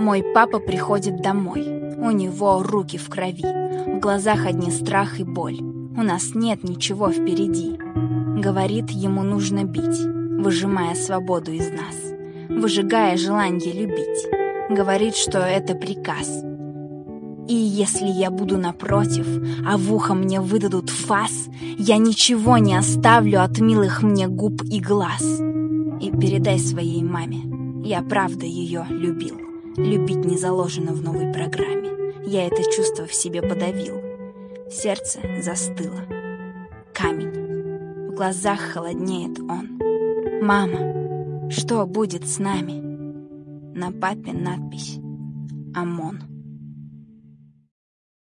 Мой папа приходит домой. У него руки в крови. В глазах одни страх и боль. У нас нет ничего впереди. Говорит, ему нужно бить, выжимая свободу из нас, выжигая желание любить. Говорит, что это приказ. И если я буду напротив, а в ухо мне выдадут фас, я ничего не оставлю от милых мне губ и глаз. И передай своей маме, я правда ее любил. Любить не заложено в новой программе. Я это чувство в себе подавил. Сердце застыло. Камень. В глазах холоднеет он. «Мама, что будет с нами?» На папе надпись «ОМОН».